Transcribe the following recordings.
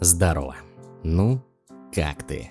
Здорово. Ну, как ты?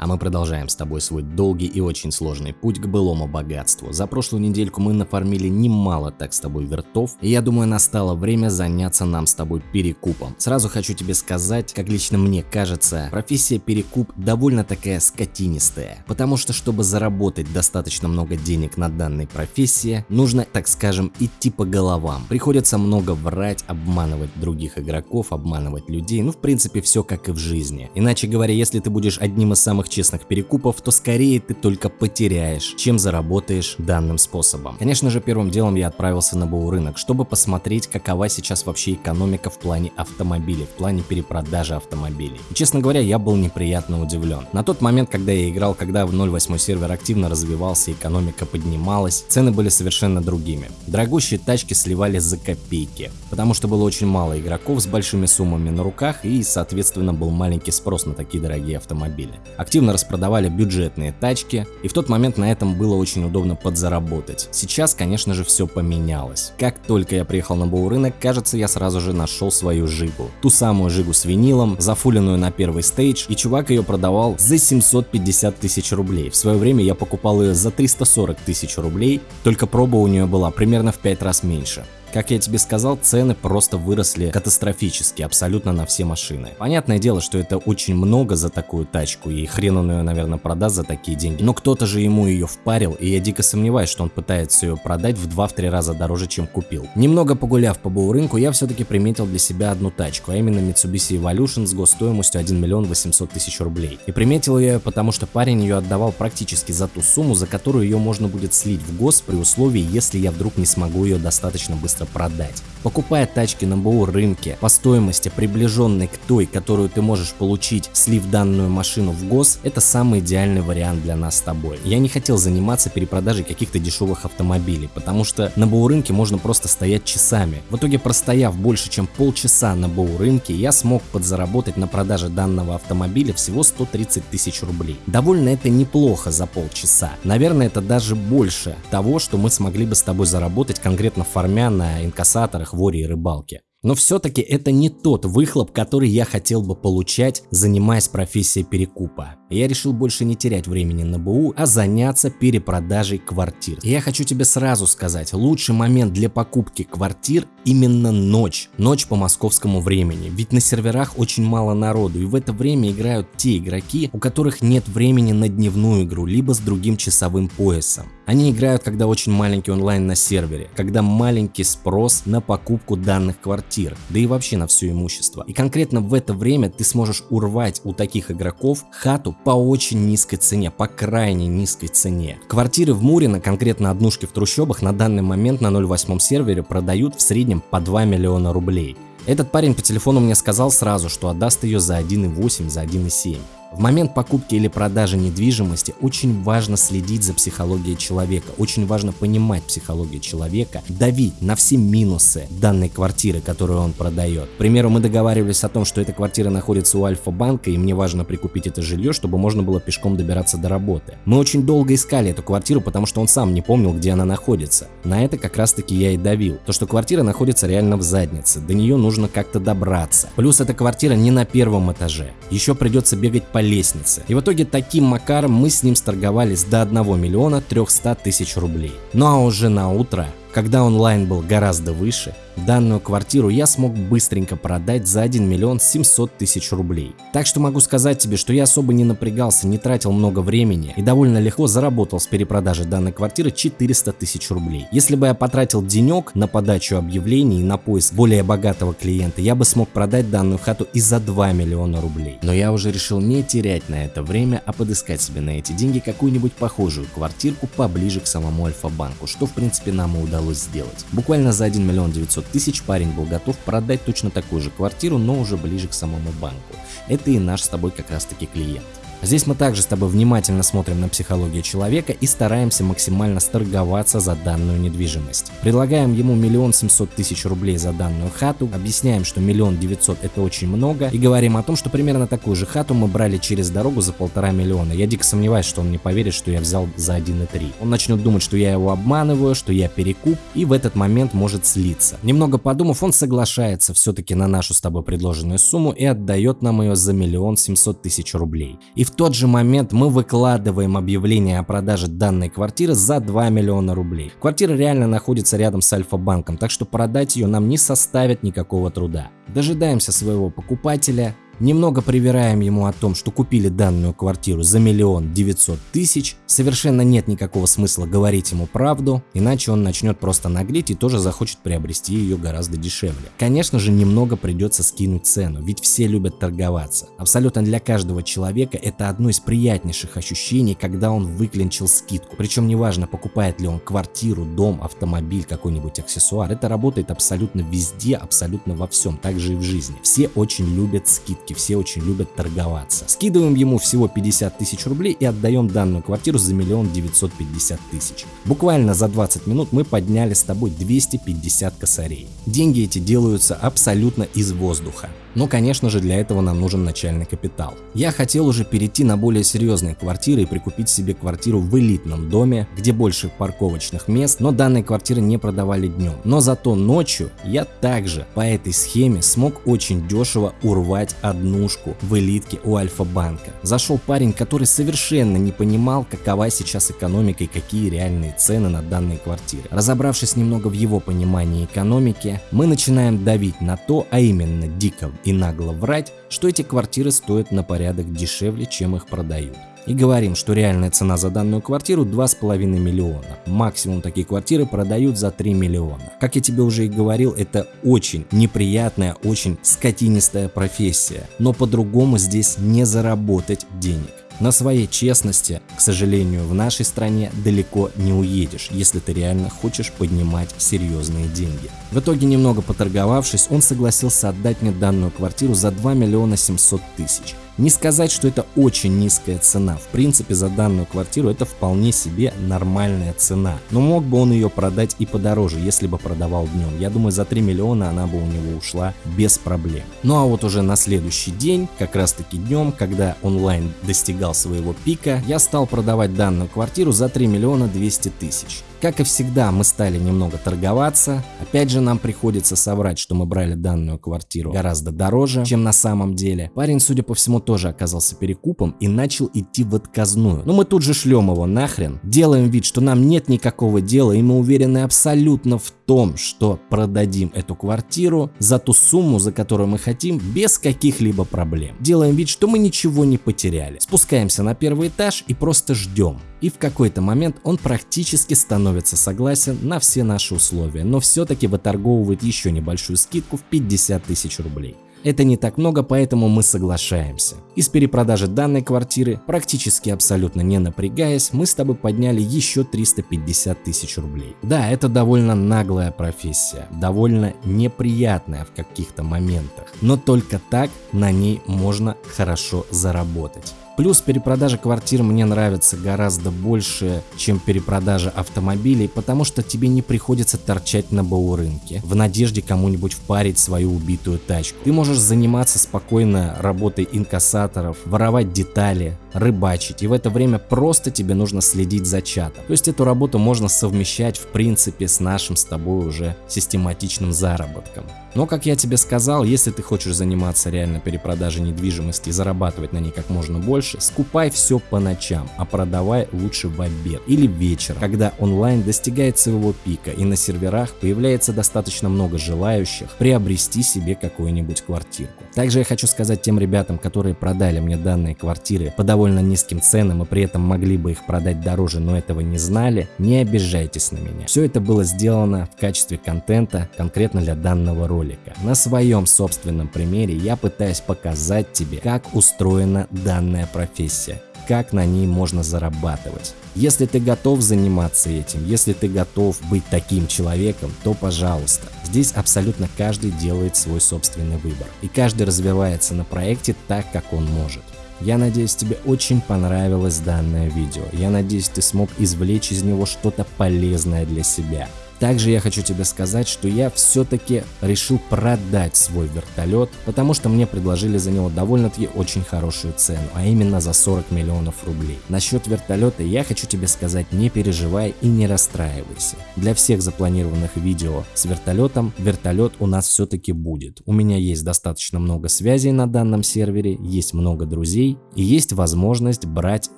А мы продолжаем с тобой свой долгий и очень сложный путь к былому богатству. За прошлую недельку мы нафармили немало так с тобой вертов, и я думаю настало время заняться нам с тобой перекупом. Сразу хочу тебе сказать, как лично мне кажется, профессия перекуп довольно такая скотинистая, потому что чтобы заработать достаточно много денег на данной профессии, нужно, так скажем, идти по головам. Приходится много врать, обманывать других игроков, обманывать людей, ну в принципе все как и в жизни. Иначе говоря, если ты будешь одним из самых честных перекупов, то скорее ты только потеряешь, чем заработаешь данным способом. Конечно же, первым делом я отправился на БУ рынок, чтобы посмотреть, какова сейчас вообще экономика в плане автомобилей, в плане перепродажи автомобилей. И, честно говоря, я был неприятно удивлен. На тот момент, когда я играл, когда в 0.8 сервер активно развивался, экономика поднималась, цены были совершенно другими. Дорогущие тачки сливали за копейки, потому что было очень мало игроков с большими суммами на руках и, соответственно, был маленький спрос на такие дорогие автомобили. Активно активно распродавали бюджетные тачки, и в тот момент на этом было очень удобно подзаработать. Сейчас, конечно же, все поменялось. Как только я приехал на БУ рынок, кажется, я сразу же нашел свою жигу. Ту самую жигу с винилом, зафуленную на первый стейдж, и чувак ее продавал за 750 тысяч рублей. В свое время я покупал ее за 340 тысяч рублей, только проба у нее была примерно в 5 раз меньше. Как я тебе сказал, цены просто выросли катастрофически абсолютно на все машины. Понятное дело, что это очень много за такую тачку, и хрен он ее, наверное, продаст за такие деньги. Но кто-то же ему ее впарил, и я дико сомневаюсь, что он пытается ее продать в 2-3 раза дороже, чем купил. Немного погуляв по БУ рынку, я все-таки приметил для себя одну тачку, а именно Mitsubishi Evolution с госстоимостью 1 миллион 800 тысяч рублей. И приметил я ее, потому что парень ее отдавал практически за ту сумму, за которую ее можно будет слить в гос при условии, если я вдруг не смогу ее достаточно быстро быстро продать. Покупая тачки на БУ рынке по стоимости приближенной к той, которую ты можешь получить, слив данную машину в ГОС, это самый идеальный вариант для нас с тобой. Я не хотел заниматься перепродажей каких-то дешевых автомобилей, потому что на БУ рынке можно просто стоять часами. В итоге простояв больше чем полчаса на БУ рынке, я смог подзаработать на продаже данного автомобиля всего 130 тысяч рублей. Довольно это неплохо за полчаса. Наверное, это даже больше того, что мы смогли бы с тобой заработать конкретно формя на инкассаторах, воре и рыбалке. Но все-таки это не тот выхлоп, который я хотел бы получать, занимаясь профессией перекупа. Я решил больше не терять времени на БУ, а заняться перепродажей квартир. Я хочу тебе сразу сказать, лучший момент для покупки квартир именно ночь. Ночь по московскому времени. Ведь на серверах очень мало народу, и в это время играют те игроки, у которых нет времени на дневную игру, либо с другим часовым поясом. Они играют, когда очень маленький онлайн на сервере, когда маленький спрос на покупку данных квартир, да и вообще на все имущество. И конкретно в это время ты сможешь урвать у таких игроков хату по очень низкой цене, по крайне низкой цене. Квартиры в Мурино, конкретно однушки в трущобах, на данный момент на 08 сервере продают в среднем по 2 миллиона рублей. Этот парень по телефону мне сказал сразу, что отдаст ее за 1,8, за 1,7. В момент покупки или продажи недвижимости очень важно следить за психологией человека, очень важно понимать психологию человека, давить на все минусы данной квартиры, которую он продает. К примеру, мы договаривались о том, что эта квартира находится у Альфа-банка и мне важно прикупить это жилье, чтобы можно было пешком добираться до работы. Мы очень долго искали эту квартиру, потому что он сам не помнил, где она находится. На это как раз таки я и давил. То, что квартира находится реально в заднице, до нее нужно как-то добраться. Плюс эта квартира не на первом этаже. Еще придется бегать по лестнице. И в итоге таким макаром мы с ним сторговались до 1 миллиона 300 тысяч рублей. Ну а уже на утро, когда онлайн был гораздо выше, Данную квартиру я смог быстренько продать за 1 миллион 700 тысяч рублей. Так что могу сказать тебе, что я особо не напрягался, не тратил много времени и довольно легко заработал с перепродажи данной квартиры 400 тысяч рублей. Если бы я потратил денек на подачу объявлений и на поиск более богатого клиента, я бы смог продать данную хату и за 2 миллиона рублей. Но я уже решил не терять на это время, а подыскать себе на эти деньги какую-нибудь похожую квартирку поближе к самому Альфа-банку, что в принципе нам и удалось сделать. Буквально за 1 миллион 900 тысяч парень был готов продать точно такую же квартиру, но уже ближе к самому банку. Это и наш с тобой как раз таки клиент. Здесь мы также с тобой внимательно смотрим на психологию человека и стараемся максимально сторговаться за данную недвижимость. Предлагаем ему миллион семьсот тысяч рублей за данную хату, объясняем, что миллион девятьсот это очень много и говорим о том, что примерно такую же хату мы брали через дорогу за полтора миллиона. Я дико сомневаюсь, что он не поверит, что я взял за 1,3. Он начнет думать, что я его обманываю, что я перекуп и в этот момент может слиться. Немного подумав, он соглашается все-таки на нашу с тобой предложенную сумму и отдает нам ее за миллион семьсот тысяч рублей. И в тот же момент мы выкладываем объявление о продаже данной квартиры за 2 миллиона рублей. Квартира реально находится рядом с Альфа-банком, так что продать ее нам не составит никакого труда. Дожидаемся своего покупателя, Немного привираем ему о том, что купили данную квартиру за миллион девятьсот тысяч, совершенно нет никакого смысла говорить ему правду, иначе он начнет просто наглеть и тоже захочет приобрести ее гораздо дешевле. Конечно же немного придется скинуть цену, ведь все любят торговаться. Абсолютно для каждого человека это одно из приятнейших ощущений, когда он выклинчил скидку. Причем неважно покупает ли он квартиру, дом, автомобиль, какой-нибудь аксессуар, это работает абсолютно везде, абсолютно во всем, также и в жизни. Все очень любят скидки покупки, все очень любят торговаться. Скидываем ему всего 50 тысяч рублей и отдаем данную квартиру за миллион 950 тысяч. Буквально за 20 минут мы подняли с тобой 250 косарей. Деньги эти делаются абсолютно из воздуха. Но, конечно же, для этого нам нужен начальный капитал. Я хотел уже перейти на более серьезные квартиры и прикупить себе квартиру в элитном доме, где больше парковочных мест, но данные квартиры не продавали днем. Но зато ночью я также по этой схеме смог очень дешево урвать однушку в элитке у Альфа-банка. Зашел парень, который совершенно не понимал, какова сейчас экономика и какие реальные цены на данные квартиры. Разобравшись немного в его понимании экономики, мы начинаем давить на то, а именно дико и нагло врать, что эти квартиры стоят на порядок дешевле, чем их продают. И говорим, что реальная цена за данную квартиру 2,5 миллиона. Максимум такие квартиры продают за 3 миллиона. Как я тебе уже и говорил, это очень неприятная, очень скотинистая профессия. Но по-другому здесь не заработать денег. На своей честности, к сожалению, в нашей стране далеко не уедешь, если ты реально хочешь поднимать серьезные деньги. В итоге, немного поторговавшись, он согласился отдать мне данную квартиру за 2 миллиона 700 тысяч. Не сказать, что это очень низкая цена. В принципе, за данную квартиру это вполне себе нормальная цена. Но мог бы он ее продать и подороже, если бы продавал днем. Я думаю, за 3 миллиона она бы у него ушла без проблем. Ну а вот уже на следующий день, как раз таки днем, когда онлайн достигал своего пика, я стал продавать данную квартиру за 3 миллиона 200 тысяч. Как и всегда, мы стали немного торговаться. Опять же, нам приходится соврать, что мы брали данную квартиру гораздо дороже, чем на самом деле. Парень, судя по всему, тоже оказался перекупом и начал идти в отказную. Но мы тут же шлем его нахрен, делаем вид, что нам нет никакого дела, и мы уверены абсолютно в том, что продадим эту квартиру за ту сумму, за которую мы хотим, без каких-либо проблем. Делаем вид, что мы ничего не потеряли. Спускаемся на первый этаж и просто ждем. И в какой-то момент он практически становится согласен на все наши условия, но все-таки выторговывает еще небольшую скидку в 50 тысяч рублей. Это не так много, поэтому мы соглашаемся. Из перепродажи данной квартиры, практически абсолютно не напрягаясь, мы с тобой подняли еще 350 тысяч рублей. Да, это довольно наглая профессия, довольно неприятная в каких-то моментах, но только так на ней можно хорошо заработать. Плюс перепродажа квартир мне нравится гораздо больше, чем перепродажа автомобилей, потому что тебе не приходится торчать на БУ рынке в надежде кому-нибудь впарить свою убитую тачку. Ты можешь заниматься спокойно работой инкассаторов, воровать детали, рыбачить, и в это время просто тебе нужно следить за чатом. То есть эту работу можно совмещать в принципе с нашим с тобой уже систематичным заработком. Но как я тебе сказал, если ты хочешь заниматься реально перепродажей недвижимости и зарабатывать на ней как можно больше, скупай все по ночам, а продавай лучше в обед или вечером, когда онлайн достигает своего пика и на серверах появляется достаточно много желающих приобрести себе какую-нибудь квартирку. Также я хочу сказать тем ребятам, которые продали мне данные квартиры по довольно низким ценам и при этом могли бы их продать дороже, но этого не знали, не обижайтесь на меня. Все это было сделано в качестве контента конкретно для данного ролика. На своем собственном примере я пытаюсь показать тебе, как устроена данная профессия, как на ней можно зарабатывать. Если ты готов заниматься этим, если ты готов быть таким человеком, то пожалуйста. Здесь абсолютно каждый делает свой собственный выбор. И каждый развивается на проекте так, как он может. Я надеюсь, тебе очень понравилось данное видео. Я надеюсь, ты смог извлечь из него что-то полезное для себя. Также я хочу тебе сказать, что я все-таки решил продать свой вертолет, потому что мне предложили за него довольно-таки очень хорошую цену, а именно за 40 миллионов рублей. Насчет вертолета я хочу тебе сказать, не переживай и не расстраивайся. Для всех запланированных видео с вертолетом, вертолет у нас все-таки будет. У меня есть достаточно много связей на данном сервере, есть много друзей и есть возможность брать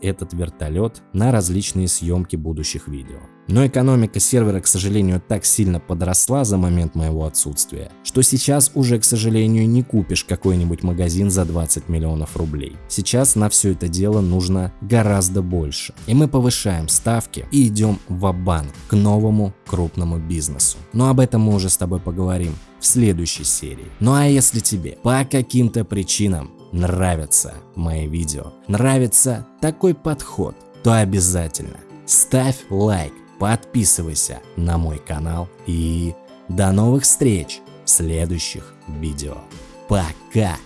этот вертолет на различные съемки будущих видео. Но экономика сервера, к сожалению, так сильно подросла за момент моего отсутствия, что сейчас уже, к сожалению, не купишь какой-нибудь магазин за 20 миллионов рублей. Сейчас на все это дело нужно гораздо больше. И мы повышаем ставки и идем в банк к новому крупному бизнесу. Но об этом мы уже с тобой поговорим в следующей серии. Ну а если тебе по каким-то причинам нравятся мои видео, нравится такой подход, то обязательно ставь лайк, подписывайся на мой канал и до новых встреч в следующих видео. Пока!